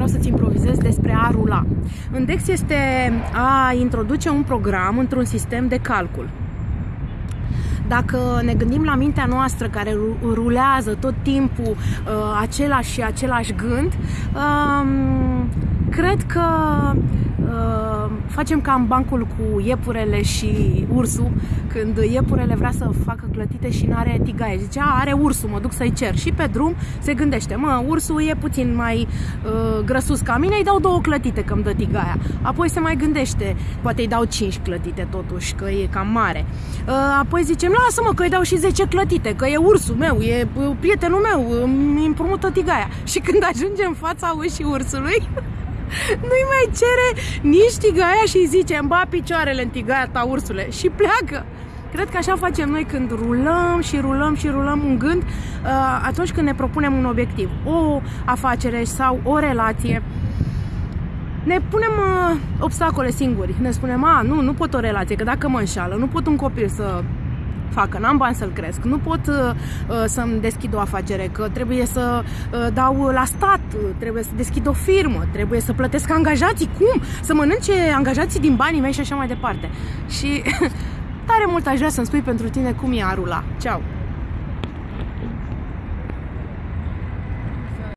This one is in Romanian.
vreau să-ți improvizez despre a rula. În DEX este a introduce un program într-un sistem de calcul. Dacă ne gândim la mintea noastră care rulează tot timpul uh, același și același gând, uh, cred că uh, facem ca în bancul cu iepurele și ursul, când iepurele vrea să facă clătite și nu are tigaie. Zicea, are ursul, mă duc să-i cer. Și pe drum se gândește, mă, ursul e puțin mai uh, grăsus ca mine, îi dau două clătite că îmi dă tigaia. Apoi se mai gândește, poate îi dau cinci clătite totuși, că e cam mare. Uh, apoi zicem, lasă-mă că îi dau și 10 clătite, că e ursul meu, e uh, prietenul meu, îmi împrumută tigaia. Și când ajungem în fața ușii ursului, nu-i mai cere nici tigaia și îi zice îmi ba picioarele în tigaia ta, ursule, și pleacă. Cred că așa facem noi când rulăm și rulăm și rulăm un gând uh, atunci când ne propunem un obiectiv, o afacere sau o relație. Ne punem uh, obstacole singuri. Ne spunem, a, nu, nu pot o relație, că dacă mă înșală, nu pot un copil să facă, n-am bani să-l cresc, nu pot uh, uh, să-mi deschid o afacere, că trebuie să uh, dau la stat, trebuie să deschid o firmă, trebuie să plătesc angajații, cum? Să mănânce angajații din banii mei și așa mai departe. Și tare mult aș vrea să-mi spui pentru tine cum e a rula. Ceau!